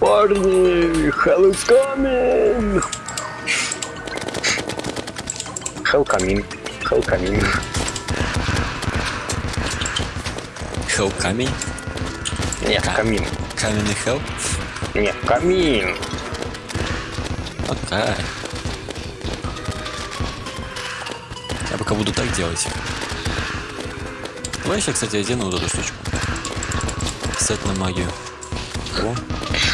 Парни, hell is coming! Hell coming. Hell coming. Хелл камень? Нет, Ка- камин. Каменный хелл? Нет, камин. Окей. Я пока буду так делать. Давай я, кстати, одену вот эту штучку. Сет на магию. О,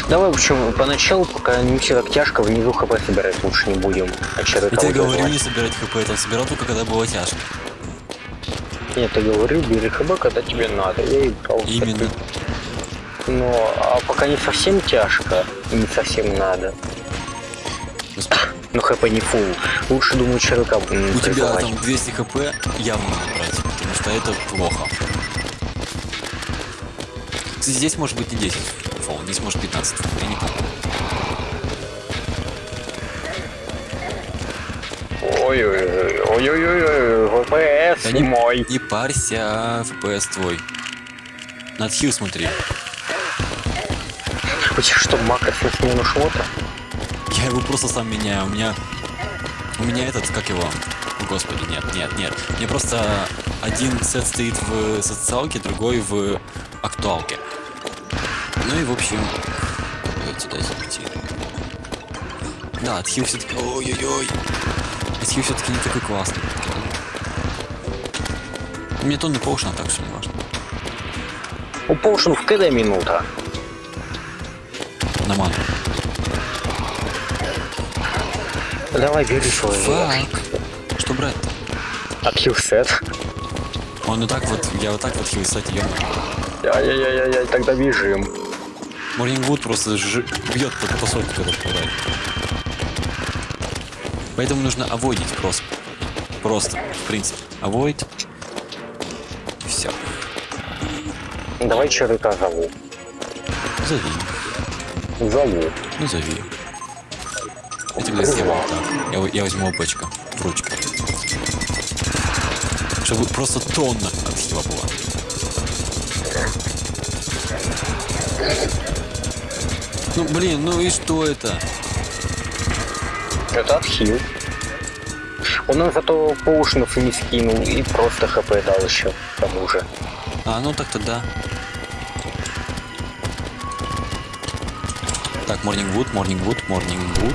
Давай, в общем, поначалу, пока не все так тяжко, внизу хп собирать лучше не будем. А я тебе говорю не собирать хп, я собирал только когда было тяжко. Нет, я говорю, бери хп, когда тебе надо. Я и брал. Именно. Но а пока не совсем тяжко, и не совсем надо. Господи. Но хп не фул. Лучше, думаю, червяка м, У тебя там 200 хп явно надо брать, потому что это плохо. Здесь может быть не 10 фол, здесь может 15 фол, я не помню. Ой-ой-ой, ВПС Да не, мой. не парься, FPS твой. На хил смотри. У тебя что, макро на смену шмота? Я его просто сам меняю. У меня... У меня этот, как его? Господи, нет, нет, нет. Мне просто один сет стоит в социалке, другой в актуалке. Ну и в общем... Давайте сюда зайти. Да, отхил все-таки... Ой-ой-ой. Отхил все-таки не такой классный. У меня тонны поушена, так что не важно. У Поушен в КД минута. На ману. Давай, бери свой. Фак. Что брать? От хилсет. Он и так вот, я вот так вот хил, кстати, ё Ай-яй-яй-яй, тогда бежим. Морнингвуд просто ж... бьет по, по сотке, когда попадает. Поэтому нужно авойдить просто. Просто, в принципе. Авойд. Все. Давай червяка зову. Зови. Зову. Ну зови. Я тебе сделаю так. Я, я возьму опачка в ручку. Чтобы просто тонна от хила была. Ну блин, ну и что это? Это отхил. Он нам зато поушенов и не скинул, и просто хп дал еще, к тому же. А, ну так тогда. Так, Морнингвуд, Морнингвуд, Морнингвуд.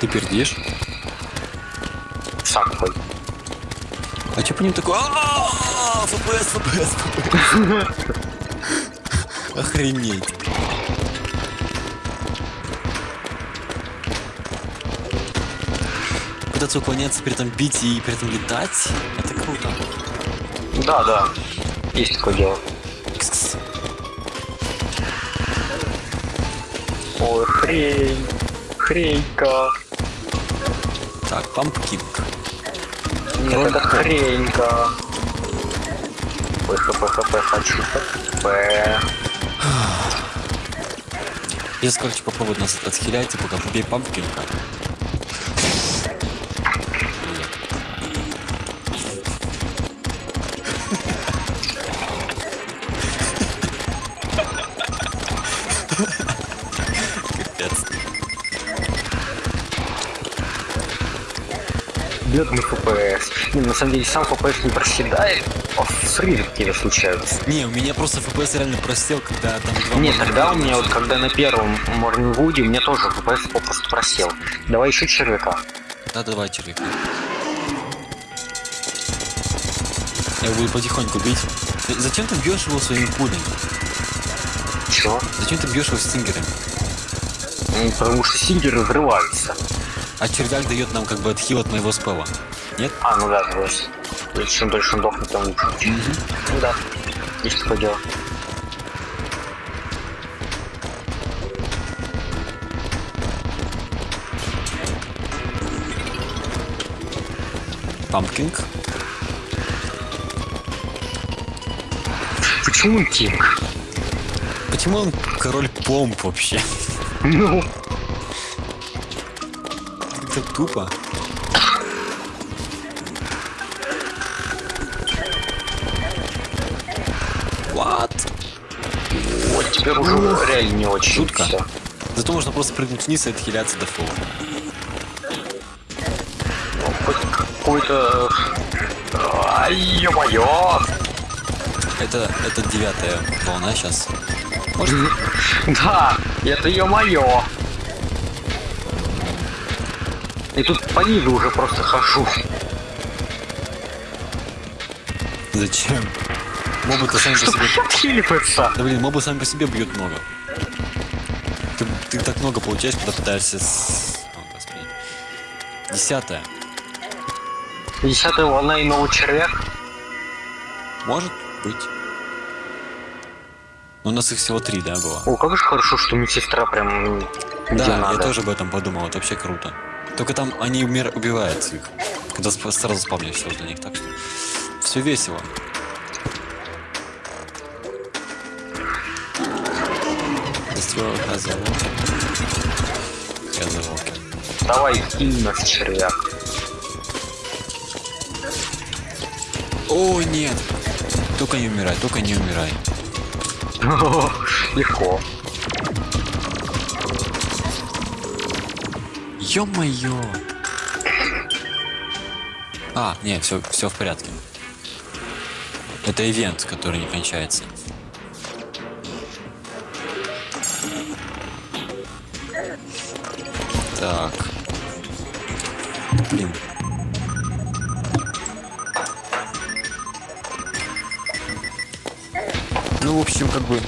Ты пердишь? Сам хоть. А чё по ним такой? «А-а-а, ФПС, ФПС, ФПС. Охренеть. Пытаться уклоняться, при этом бить и при этом летать, это круто. Да, да. Есть такое дело. Кс-кс. Ой, хрень. Хренька. Так, пампкинг. Нет, это хренька. Ой, хп, хп, хочу хп. Я, короче, попробую нас отхилять, и пока побей пампкинга. Бедный ФПС. Не, на самом деле сам ФПС не проседает, а срывы какие-то случаются. Не, у меня просто FPS реально просел, когда там два морда тогда у меня вот когда на первом Морнингвуде, у меня тоже ФПС попросту просел. Давай еще червяка. Да, давай, червяк. Я буду потихоньку бить. Зачем ты бьешь его своими пулями? Чего? Зачем ты бьешь его стингерами? Ну, Потому что сингеры взрываются. А червяк дает нам как бы отхил от моего спела. Нет? А, ну да, Чем дольше он дохнет, тем лучше. Ну да. Есть такое дело. Пампкинг. Почему он тинг? Почему он король помп вообще? Ну, Это тупо. What? вот. теперь уже реально не очень. Шутка. Зато можно просто прыгнуть вниз и отхиляться до фола. Хоть какой-то... Ай, ё-моё! Это, это девятая волна сейчас. Может, Да, это ё-моё! И тут по низу уже просто хожу. зачем? Мобы-то сами по Чтобы себе... отхиливаться. Да блин, мобы сами по себе бьют много. Ты, ты так много получаешь, когда пытаешься с... Господи. Десятая. Десятая волна и новый червяк. Может быть. Но у нас их всего три, да, было? О, как же хорошо, что медсестра прям да, надо. я тоже об этом подумал, это вообще круто. Только там они умер... убивают их, когда сразу спавнишься возле них, так что все весело. Давай, кинь нас червяк. О, нет! Только не умирай, только не умирай. Легко. Ё-моё! А, нет, все, все в порядке. Это ивент, который не кончается. Так. Блин. Ну, в общем, как бы...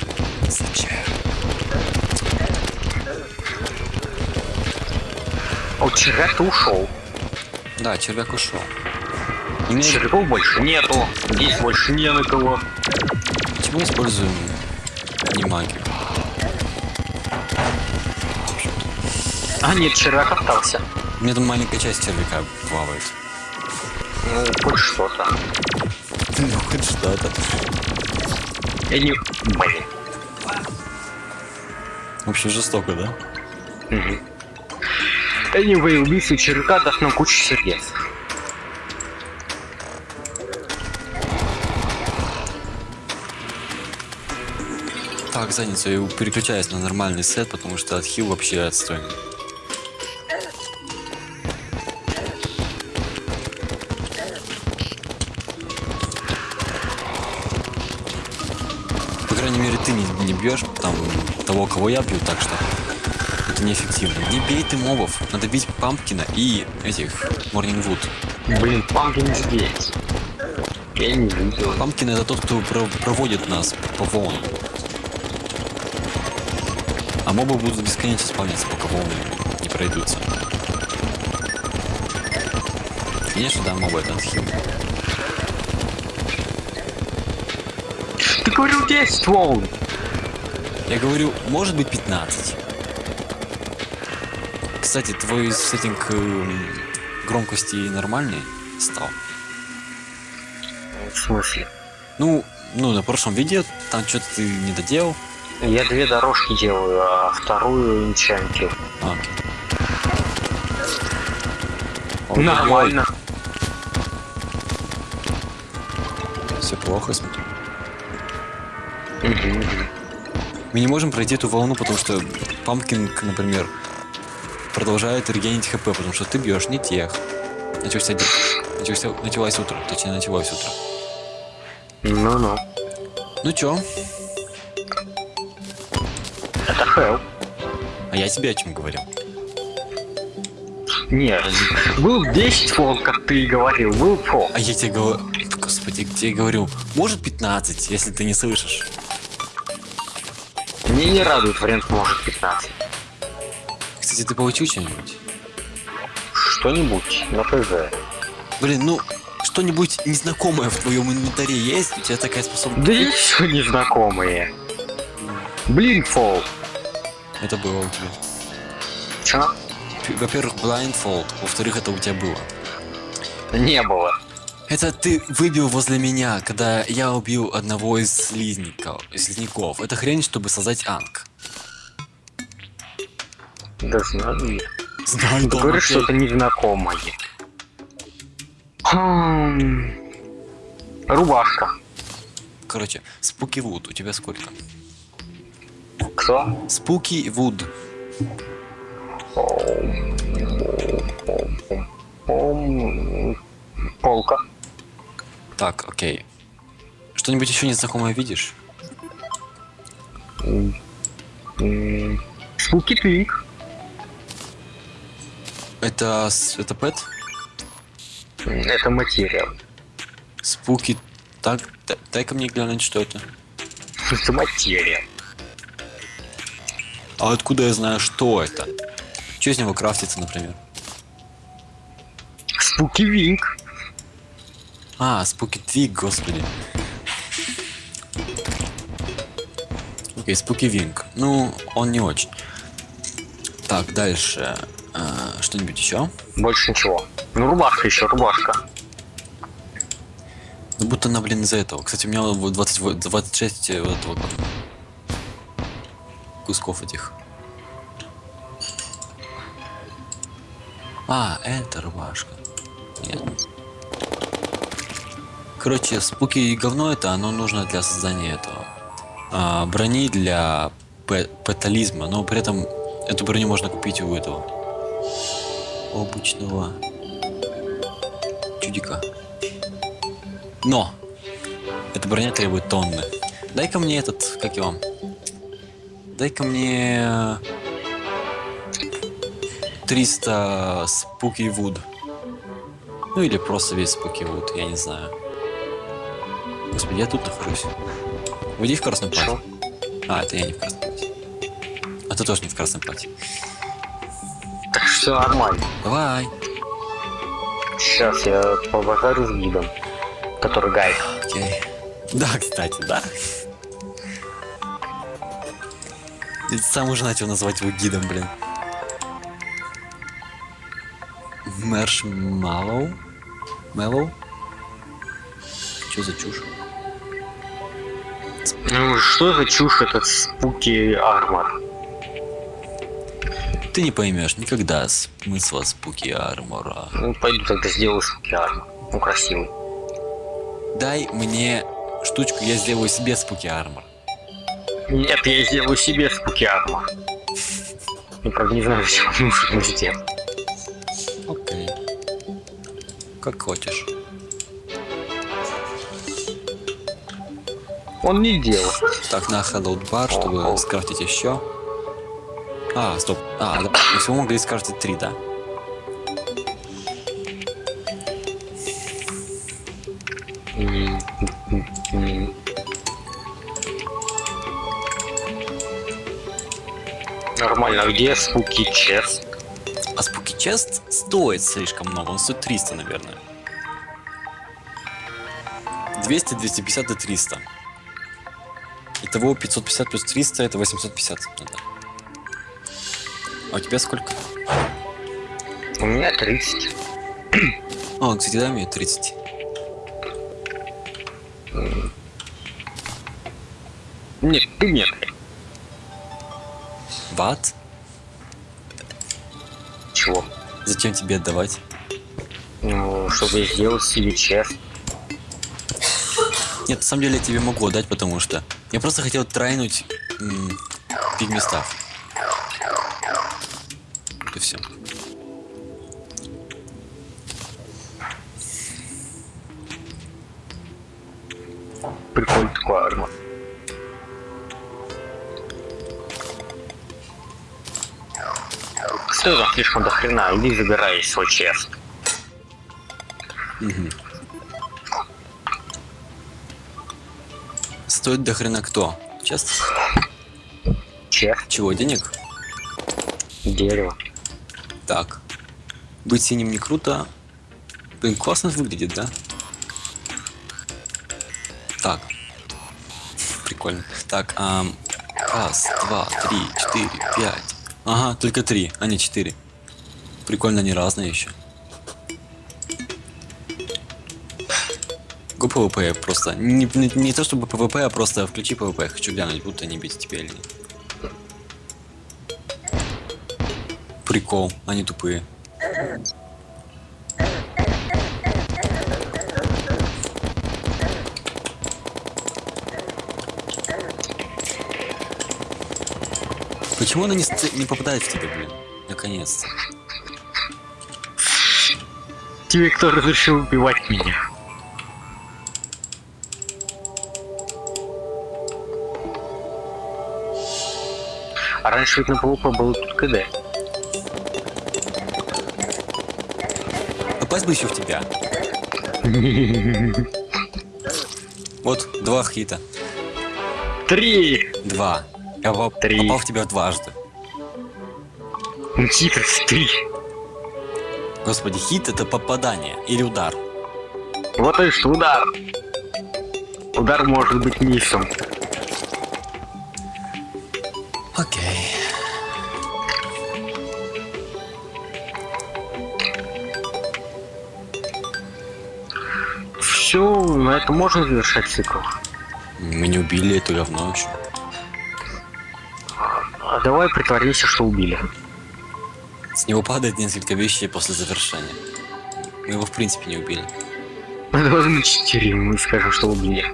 А вот червяк-то ушел. Да, червяк ушел. И мне- Червяков больше нету. Здесь больше не на кого. Почему используем не магию? А нет, червяк остался. У меня там маленькая часть червяка плавает. Ну, хоть что-то. Ну, хоть что-то. Я не... Блин. В общем, жестоко, да? Угу. Anyway, убийство червяка даст нам кучу сердец. Так, задницу, я переключаюсь на нормальный сет, потому что отхил вообще отстойный. По крайней мере, ты не, не бьешь там того, кого я бью, так что это неэффективно. Не бей ты мобов, надо бить Пампкина и этих Морнингвуд. Блин, памки не здесь. Я не видел. Пампкин это тот, кто про- проводит нас по волнам. А мобы будут бесконечно спавниться, пока волны не пройдутся. Конечно, да, мобы это отхил. Ты говорил 10 волн. Я говорю, может быть 15. Кстати, твой сеттинг эм, громкости нормальный стал? В смысле? Ну, ну, на прошлом видео там что-то ты не доделал. Я две дорожки делаю, а вторую энчантил. А, окей. Нормально. Все плохо, смотрю. Мы не можем пройти эту волну, потому что Пампкин, к- например, продолжает регенить хп, потому что ты бьешь не тех. Начался, день. начался, началось утро, точнее началось утро. Ну-ну. Ну чё, Это хелл. а я тебе о чем говорил? Нет, был 10 волн, как ты и говорил, был фол. А я тебе говорю, господи, где я говорю, может 15, если ты не слышишь. Мне не радует вариант может 15. Кстати, ты получил что-нибудь? Что-нибудь на ПЗ. Блин, ну, что-нибудь незнакомое в твоем инвентаре есть? У тебя такая способность? Да все незнакомые. Блинфол. Это было у тебя. Чё? Во-первых, blindfold, во-вторых, это у тебя было. Не было. Это ты выбил возле меня, когда я убил одного из слизников, слизняков. Это хрень, чтобы создать анг. Да знаю я. Знаю, Ты говоришь, что это незнакомое. Хм. Рубашка. Короче, спуки вуд, у тебя сколько? Что? Спуки Вуд. Полка. Так, окей. Что-нибудь еще незнакомое видишь? Спуки Твинк. Это, это пэт? Это материя. Спуки... Так, дай-ка мне глянуть, что это. Это материя. А откуда я знаю, что это? Что из него крафтится, например? Спуки Винк. А, Спуки Твиг, господи. Окей, Спуки Винг. Ну, он не очень. Так, дальше. А, Что-нибудь еще? Больше ничего. Ну, рубашка еще, рубашка. Ну, будто она, блин, из-за этого. Кстати, у меня вот 20, вот 26 вот этого вот кусков этих. А, это рубашка. Нет. Короче, спуки и говно это, оно нужно для создания этого. а, брони для пэтализма, но при этом эту броню можно купить у этого. Обычного чудика. Но! Эта броня требует тонны. Дай-ка мне этот, как его? Дай-ка мне 300 спуки вуд. Ну или просто весь спуки вуд, я не знаю. Господи, я тут нахожусь. Уйди в красном платье. А, это я не в красном платье. А ты тоже не в красном платье. Все нормально. Давай. Сейчас я побазарю с гидом, который гайд. Окей. Да, кстати, да. Ведь сам уже начал называть его гидом, блин. Маршмаллоу? Мэллоу? Что за чушь? Ну, что за чушь этот спуки армор? Ты не поймешь никогда смысла спуки армора. Ну, пойду тогда сделаю спуки армор. Ну, красивый. Дай мне штучку, я сделаю себе спуки армор. Нет, я сделаю себе спуки армор. Я, правда, не знаю, зачем он нужен сделать. Окей. Как хочешь. Он не делал. Так, на Hello бар, чтобы скрафтить еще. А, стоп. А. Мы всего могли скрафтить три, да? Нормально, а где спуки чест? А спуки чест стоит слишком много, он стоит 300, наверное. 200, 250 и 300. Итого 550 плюс 300 это 850. Ну да. А у тебя сколько? У меня 30. О, кстати, дай мне 30. Нет, ты нет. Бат? Чего? Зачем тебе отдавать? Ну, чтобы сделать себе чест. Нет, на самом деле я тебе могу отдать, потому что я просто хотел трайнуть м, пигместав. Вот и все. Прикольный такой армор. Что там слишком до хрена? Иди забирай свой чест. Стоит до хрена кто? Честно? Чест, Чего, денег? дерево. Так. Быть синим не круто. Блин, классно выглядит, да? Так. Прикольно. Так, ам, раз, два, три, четыре, пять. Ага, только три, а не четыре. Прикольно, они разные еще. Го PvP просто. Не, не, не то чтобы PvP, а просто включи PvP. Хочу глянуть, будут они бить тебя или нет. Прикол, они тупые. Почему она не, не попадает в тебя, блин? Наконец-то. Тебе кто разрешил убивать меня? А раньше ведь на PvP было тут КД. Попасть бы еще в тебя. Вот, два хита. Три! Два. Я поп- Три. попал в тебя дважды. Ну типа три. Господи, хит это попадание или удар. Вот и что удар. Удар может быть миссом. На этом можно завершать цикл. Мы не убили это говно еще. А давай притворимся, что убили. С него падает несколько вещей после завершения. Мы его в принципе не убили. Давай на 4 мы скажем, что убили.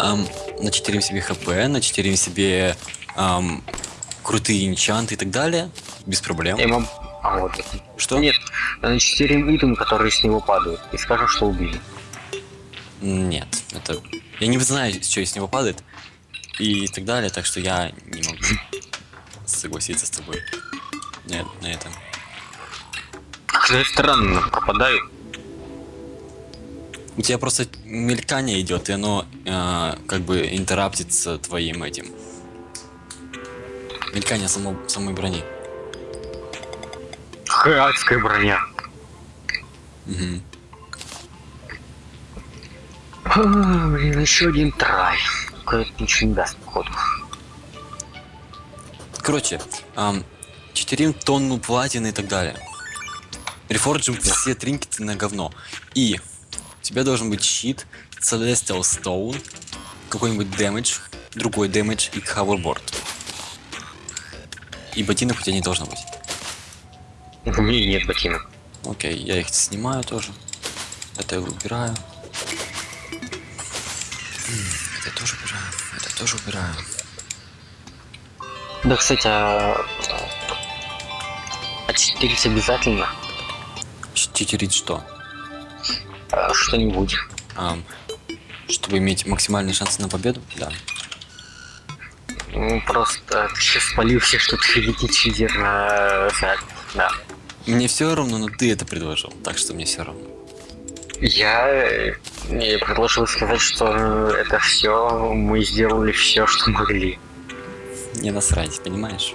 Ам, начитерим себе хп, начитерим себе ам, крутые инчанты и так далее. Без проблем. Моб- А вот. Что? Нет, на 4 итем, которые с него падают. И скажем, что убили. Нет, это... Я не знаю, что из него падает. И так далее, так что я не могу согласиться с тобой. Нет, на этом. Как странно пропадают. У тебя просто мелькание идет, и оно э, как бы интераптится твоим этим. Мелькание само, самой брони. Адская броня. Мгм. А, блин, еще один трай. Только это ничего не даст, походу. Короче, ам, читерим тонну платины и так далее. Рефорджим все тринкеты на говно. И у тебя должен быть щит, Celestial Stone, какой-нибудь дэмэдж, другой дэмэдж и hoverboard. И ботинок у тебя не должно быть. У меня нет ботинок. Окей, я их снимаю тоже. Это я убираю. Это тоже убираю. Это тоже убираю. Да, кстати, а... а читерить обязательно? Читерить что? А, Что-нибудь. Ам, чтобы иметь максимальные шансы на победу? Да. Ну, просто ты сейчас спалился, что ты физически на... Да. Мне все равно, но ты это предложил, так что мне все равно. Я, э, я предложил сказать, что это все, мы сделали все, что могли. Не насрать, понимаешь?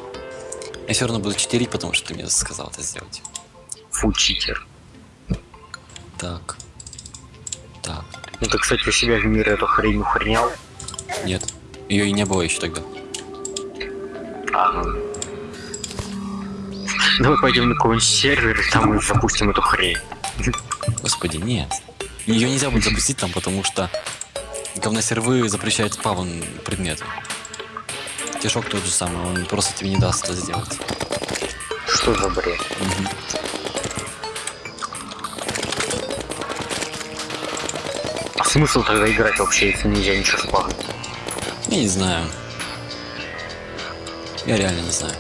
Я все равно буду читерить, потому что ты мне сказал это сделать. Фу, читер. Так. Так. Ну ты, кстати, у себя в мире эту хрень ухренял. Нет. Ее и не было еще тогда. А, ну. Давай пойдем на какой-нибудь сервер, и там мы запустим эту хрень. Господи, нет. Ее нельзя будет запустить там, потому что говносервы запрещают спавн предметы. Тишок тот же самый, он просто тебе не даст это сделать. Что за бред? Мгм. А смысл тогда играть вообще, если нельзя ничего спавнить? Я не знаю. Я реально не знаю.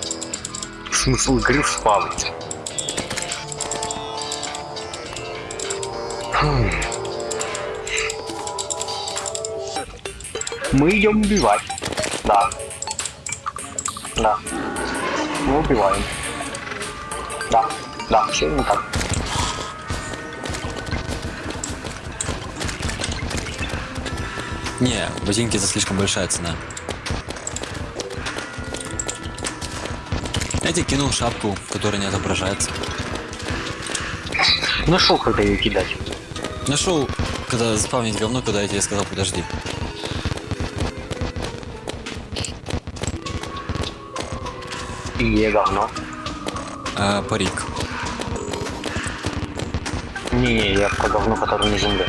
Смысл игры спавнить. Мы идем убивать. Да. Да. Мы убиваем. Да. Да, все не так. Не, ботинки это слишком большая цена. Я тебе кинул шапку, которая не отображается. Нашел, когда ее кидать. Нашел, когда заспавнить говно, когда я тебе сказал, подожди. И я говно. А, парик. Не, я про говно, которое на земле.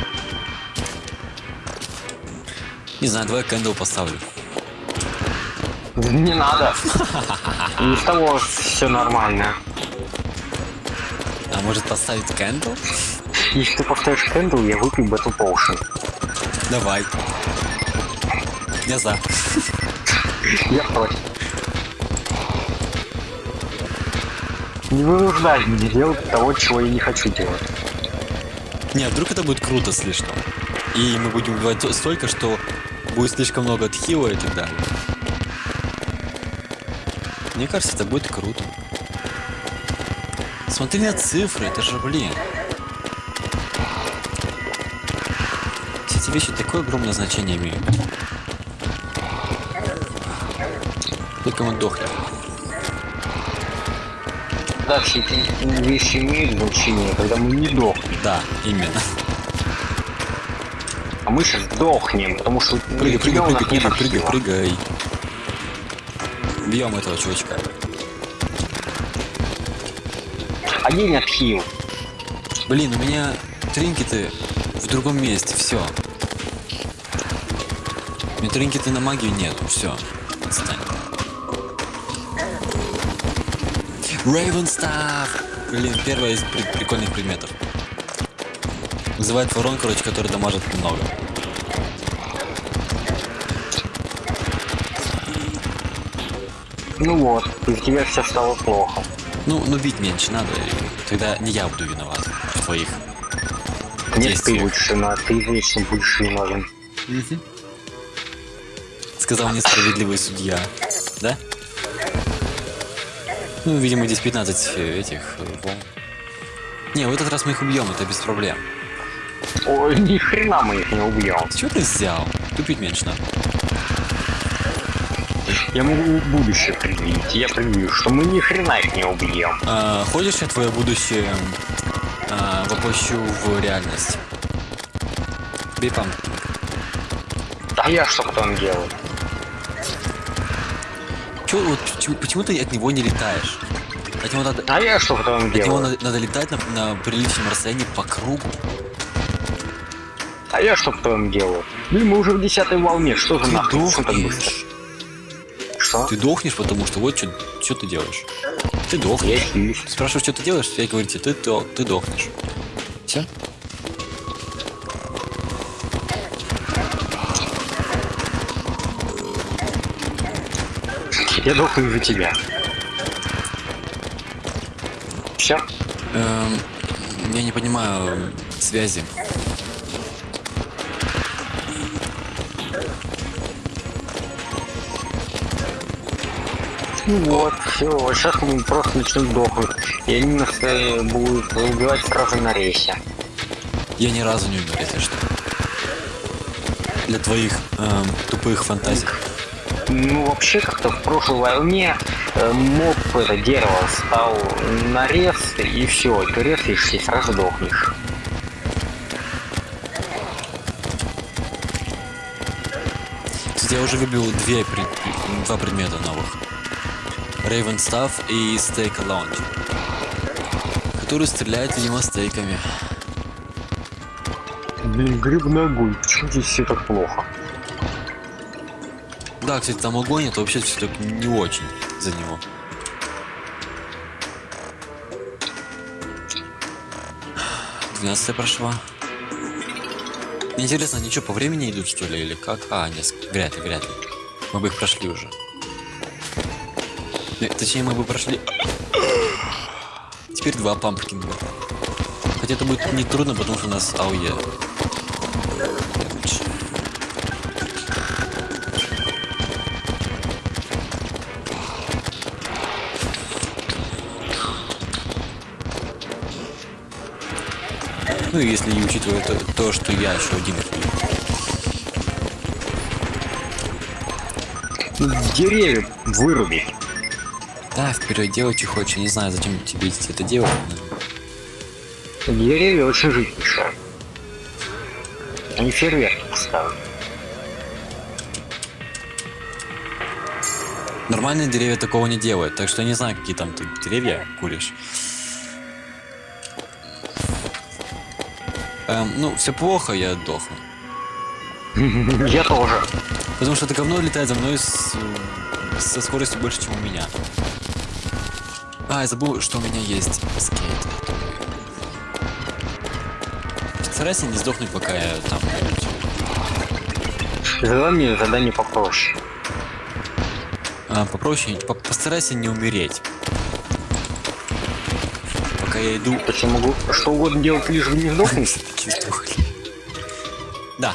Не знаю, давай candle поставлю. Не надо. Не с того все нормально. А может поставить candle? Если ты поставишь кэндл, я выпью Battle Potion. Давай. Я за. Я против. Не вынуждай меня делать того, чего я не хочу делать. Не, а вдруг это будет круто слишком. И мы будем убивать то- столько, что будет слишком много отхила и так далее. Мне кажется, это будет круто. Смотри на цифры, это же, блин. Все эти вещи такое огромное значение имеют. Только мы дохнем. Эти вещи имеют значение, когда мы не дохнем. Да, именно. А мы сейчас дохнем, потому что Прыгай, прыгай, прыгай, прыгай, прыгай, прыгай. Бьем этого чувачка. Один архив. Блин, у меня тринкеты в другом месте, все. У меня тринкеты на магию нету, все. Raven Staff! Блин, первый из при- прикольных предметов. Вызывает ворон, короче, который дамажит много. Ну вот, из тебя все стало плохо. Ну, ну бить меньше надо, тогда не я буду виноват в твоих. Нет, ты Действие. будешь на ты вечно будешь виновен. Сказал несправедливый судья. Да? Ну, видимо, здесь 15 э, этих э, волн. Не, в этот раз мы их убьем, это без проблем. Ой, ни хрена мы их не убьем. Чего ты взял? Тупить меньше надо. Я могу будущее предвидеть. Я предвижу, что мы ни хрена их не убьем. А, хочешь, я твое будущее а, воплощу в реальность? Бей пам. А я что потом делаю? Чё, вот, почему, почему ты от него не летаешь? От него надо, А я что потом от него делаю? надо, надо летать на, на приличном расстоянии по кругу. А я что потом делаю? Блин, мы уже в десятой волне. Что за Ты нахуй? Что так быстро? дохнешь. Что? Ты дохнешь, потому что вот что ты делаешь. Ты Я дохнешь. хилюсь. Спрашиваю, что ты делаешь, я говорю тебе, ты, ты, ты дохнешь. Все? Я дохну из-за тебя. Все? Эм, я не понимаю связи. Ну вот, все. Сейчас мы просто начнем дохнуть. И они нас будут убивать сразу на рейсе. Я ни разу не умер, если что. Для твоих эм, тупых фантазий. Ну, вообще, как-то в прошлой волне э, моб это дерево стал нарез, и все, ты резаешься и сразу дохнешь. Кстати, я уже выбил две, пред- два предмета новых. Raven Staff и Stake Lounge. Который стреляет, видимо, стейками. Блин, грибной огонь, почему здесь все так плохо? Да, кстати, там огонь, это вообще все так не очень за него. Двенадцатая прошла. Интересно, они что, по времени идут, что ли, или как? А, нет, вряд ли, вряд ли. Мы бы их прошли уже. Не, Точнее, мы бы прошли... Теперь два пампкинга. Хотя это будет не трудно, потому что у нас АОЕ. Ну, если не учитывая то, то, что я еще один. Деревья выруби. Да, вперед делай, что хочешь. Я не знаю, зачем тебе это делать. Деревья очень жить мешают. Они фейерверки поставят. Нормальные деревья такого не делают, так что я не знаю, какие там ты деревья куришь. Эм, ну, все плохо, я дохну. Я тоже. Потому что это говно летает за мной с, со скоростью больше, чем у меня. А, я забыл, что у меня есть скейт. Старайся не сдохнуть, пока я там. Задавай мне задание попроще. А, попроще, по- постарайся не умереть. Пока я иду... Я могу что угодно делать, лишь бы не сдохнуть? Да.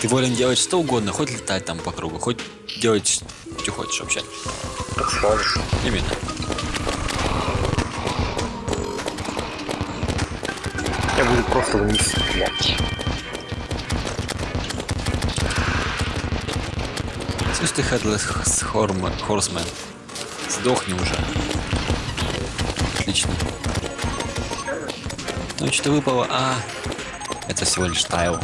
Ты волен делать что угодно, хоть летать там по кругу, хоть делать что хочешь вообще. Как скажешь. Именно. Я буду просто вниз стрелять. Слышь ты, Headless Horseman, сдохни уже. Отлично. Ну что-то выпало, а... Это всего лишь тайл.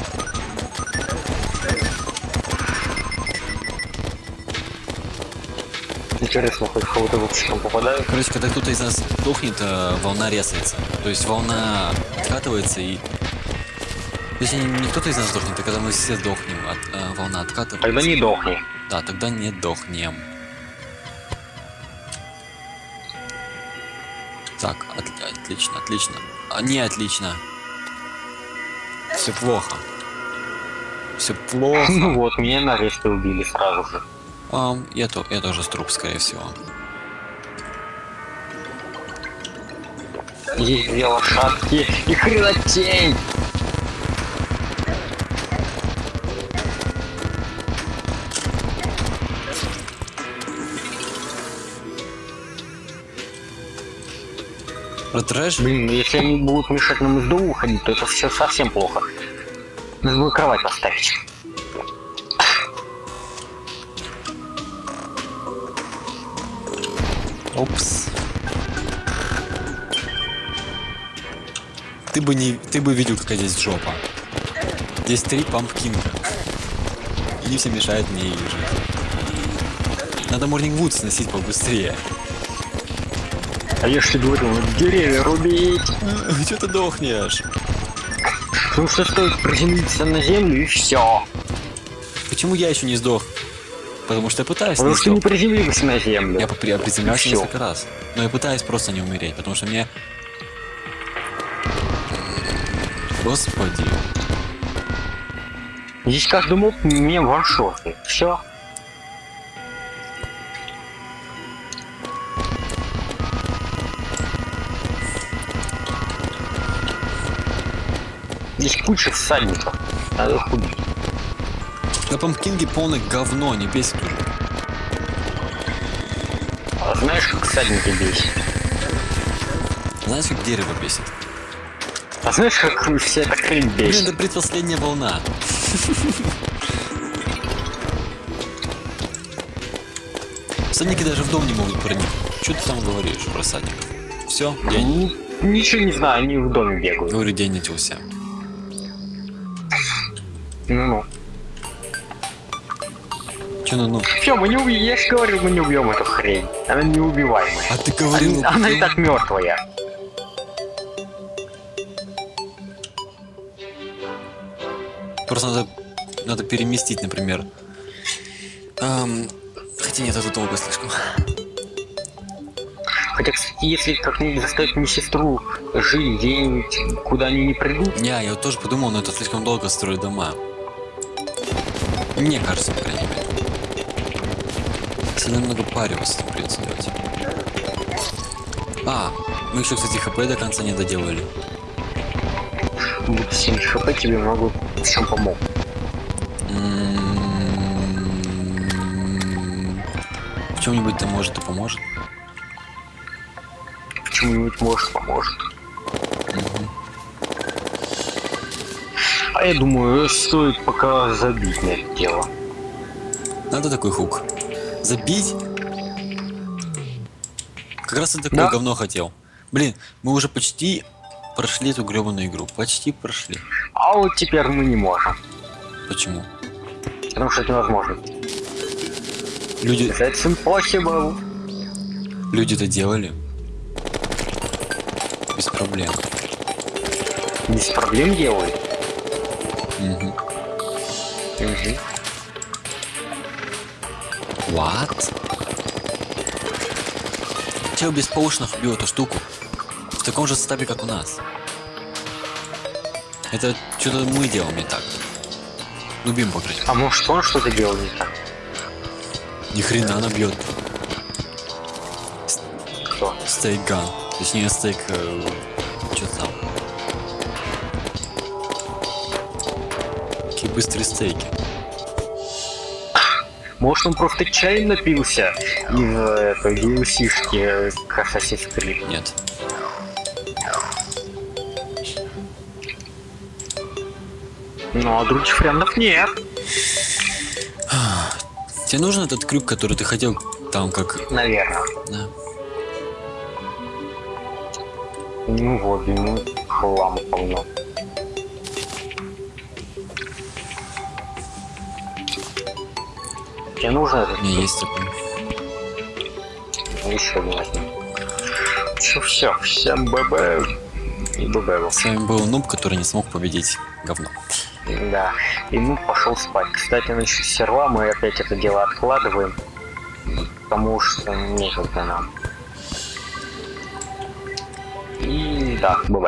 Интересно, хоть кого-то вообще там попадает? Короче, когда кто-то из нас дохнет, э, волна резается. То есть волна откатывается и... То есть не, кто-то из нас сдохнет, а когда мы все сдохнем, от, э, волна откатывается. Тогда не дохни. Да, тогда не дохнем. Так, от- отлично, отлично. А, не отлично. Все плохо. Все плохо. Ну вот, меня на ресте убили сразу же. Ам, я, то, я тоже с труп, скорее всего. Есть две лошадки и хренотень. Про трэш? Блин, если они будут мешать нам из дома уходить, то это все совсем плохо. Надо было кровать поставить. Опс. Ты бы не, ты бы видел, какая здесь жопа. Здесь три пампкинга. И все мешают мне жить. Надо Morning Wood сносить побыстрее. А я говорю, надо деревья рубить. Че ты дохнешь? Потому что стоит приземлиться на землю и все. Почему я еще не сдох? Потому что я пытаюсь Потому что не приземлился на землю. Я я приземлялся несколько раз. Но я пытаюсь просто не умереть, потому что мне... Господи. Здесь каждый моб мне ваншоты. Все. Здесь куча всадников. Надо их убить. На пампкинге полное говно, не бесит уже. А знаешь, как всадники бесит? Знаешь, как дерево бесит? А знаешь, как вся эта хрень Блин, бесит? это предпоследняя волна. Всадники даже в дом не могут проникнуть. Что ты там говоришь про всадников? Все, день. Ничего не знаю, они в доме бегают. Говорю, день начался. Ну-ну. Че ну ну? Все, мы не убьем. Я же говорил, мы не убьем эту хрень. Она неубиваемая. А ты говорил... Она, она и так мертвая. Просто надо, надо переместить, например. Ам, хотя нет, это долго слишком. Хотя, кстати, если как-нибудь заставить мне сестру жить где-нибудь, куда они не придут, Не, я вот тоже подумал, но это слишком долго строить дома. Мне кажется, по крайней мере. Сильно много париваться там придется делать. А, мы еще, кстати, хп до конца не доделали. будет 7 хп, тебе могу в чем помог. В чем-нибудь-то может и поможет. Чему-нибудь может поможет. А я думаю, стоит пока забить на это дело. Надо такой хук. Забить? Как раз я такое Да. говно хотел. Блин, мы уже почти прошли эту гребаную игру. Почти прошли. А вот теперь мы не можем. Почему? Потому что это невозможно. Люди, That's impossible. люди это делали. Без проблем. Без проблем делают. Мгм. Мгм. What? Чел без поушенов убил эту штуку. В таком же составе, как у нас. Это что-то мы делаем не так. Ну, Бим, по крайней мере. А может он что-то делал не так? Ни хрена она бьет. что? Стейк ган. Точнее, стейк... Э, Какие быстрые стейки. Может он просто чаем напился из э, этой DLC-шки Assassin's Creed? Нет. Ну, а других вариантов нет. Тебе нужен этот крюк, который ты хотел там как... Наверное. Да. Ну вот, ему хлам полно. Тебе нужно этот? У меня есть такой. Ну, Еще один возьми. Все, все, всем ББ и ББ. С вами был Нуб, который не смог победить говно. Да. И ну пошел спать. Кстати, насчет серва мы опять это дело откладываем. Потому что некогда нам. И да, бывает.